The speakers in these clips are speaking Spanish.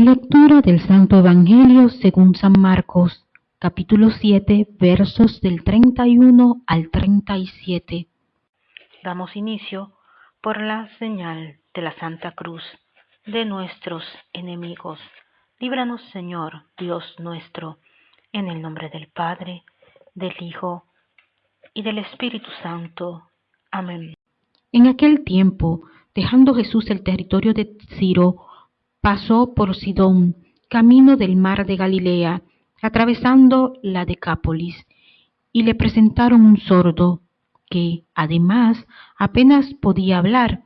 Lectura del Santo Evangelio según San Marcos, capítulo 7, versos del 31 al 37. Damos inicio por la señal de la Santa Cruz de nuestros enemigos. Líbranos, Señor, Dios nuestro, en el nombre del Padre, del Hijo y del Espíritu Santo. Amén. En aquel tiempo, dejando Jesús el territorio de Ciro, pasó por Sidón, camino del mar de Galilea, atravesando la Decápolis, y le presentaron un sordo, que además apenas podía hablar,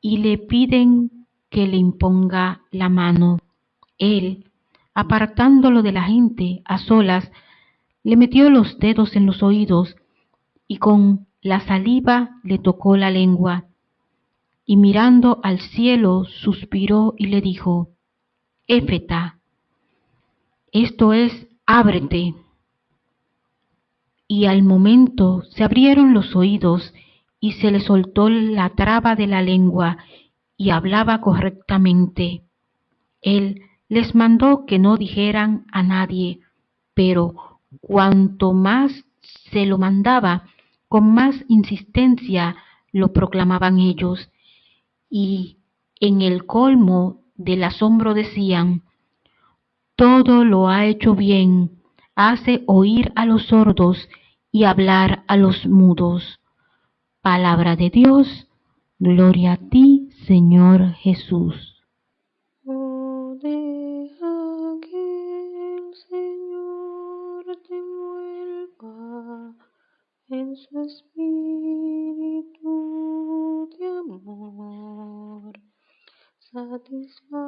y le piden que le imponga la mano. Él, apartándolo de la gente a solas, le metió los dedos en los oídos y con la saliva le tocó la lengua y mirando al cielo suspiró y le dijo, Éfeta, esto es, ábrete. Y al momento se abrieron los oídos y se le soltó la traba de la lengua y hablaba correctamente. Él les mandó que no dijeran a nadie, pero cuanto más se lo mandaba, con más insistencia lo proclamaban ellos y en el colmo del asombro decían, todo lo ha hecho bien, hace oír a los sordos y hablar a los mudos. Palabra de Dios, gloria a ti, Señor Jesús. Que